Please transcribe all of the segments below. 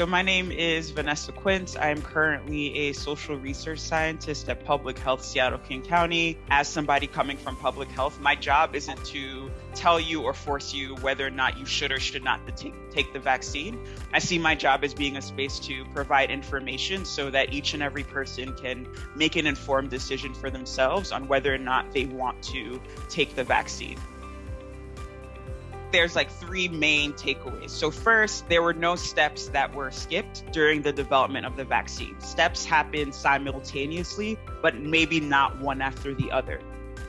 So, my name is Vanessa Quince. I am currently a social research scientist at Public Health Seattle King County. As somebody coming from public health, my job isn't to tell you or force you whether or not you should or should not take the vaccine. I see my job as being a space to provide information so that each and every person can make an informed decision for themselves on whether or not they want to take the vaccine there's like three main takeaways. So, first, there were no steps that were skipped during the development of the vaccine. Steps happened simultaneously, but maybe not one after the other.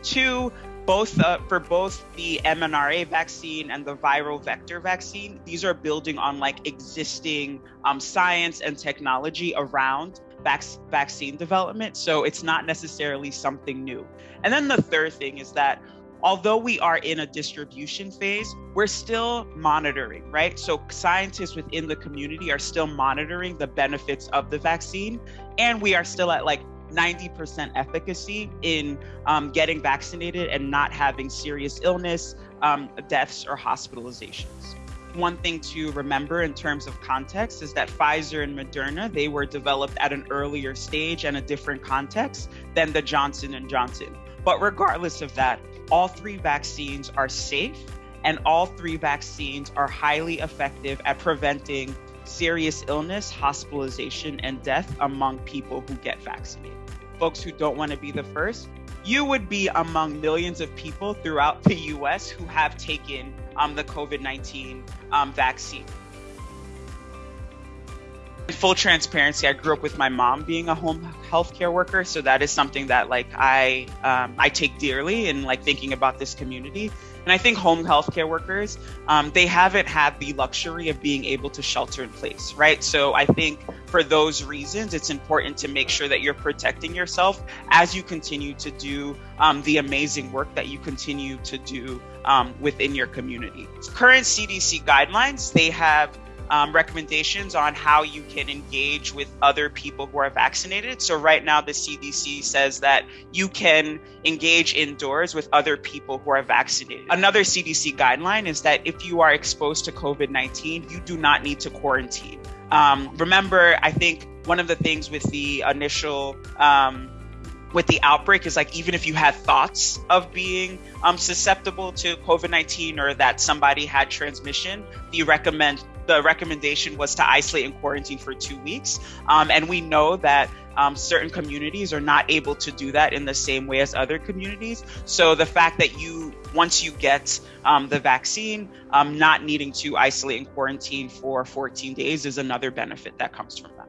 Two, both uh, for both the mRNA vaccine and the viral vector vaccine, these are building on like existing um, science and technology around vac- vaccine development. So it's not necessarily something new. And then the third thing is that although we are in a distribution phase, we're still monitoring, right? So scientists within the community are still monitoring the benefits of the vaccine, and we are still at like 90% efficacy in um, getting vaccinated and not having serious illness, um, deaths, or hospitalizations. One thing to remember in terms of context is that Pfizer and Moderna they were developed at an earlier stage and a different context than the Johnson and Johnson. But regardless of that, all three vaccines are safe and all three vaccines are highly effective at preventing serious illness, hospitalization, and death among people who get vaccinated. Folks who don't want to be the first, you would be among millions of people throughout the US who have taken um, the COVID 19 um, vaccine full transparency, I grew up with my mom being a home healthcare worker, so that is something that like I um, I take dearly in like thinking about this community. And I think home healthcare workers um, they haven't had the luxury of being able to shelter in place, right? So I think for those reasons, it's important to make sure that you're protecting yourself as you continue to do um, the amazing work that you continue to do um, within your community. Current CDC guidelines they have um, recommendations on how you can engage with other people who are vaccinated. So, right now, the CDC says that you can engage indoors with other people who are vaccinated. Another CDC guideline is that if you are exposed to COVID 19, you do not need to quarantine. Um, remember, I think one of the things with the initial um, with the outbreak is like even if you had thoughts of being um, susceptible to COVID 19 or that somebody had transmission, you recommend the recommendation was to isolate and quarantine for two weeks. Um, and we know that um, certain communities are not able to do that in the same way as other communities. So the fact that you, once you get um, the vaccine, um, not needing to isolate and quarantine for 14 days is another benefit that comes from that.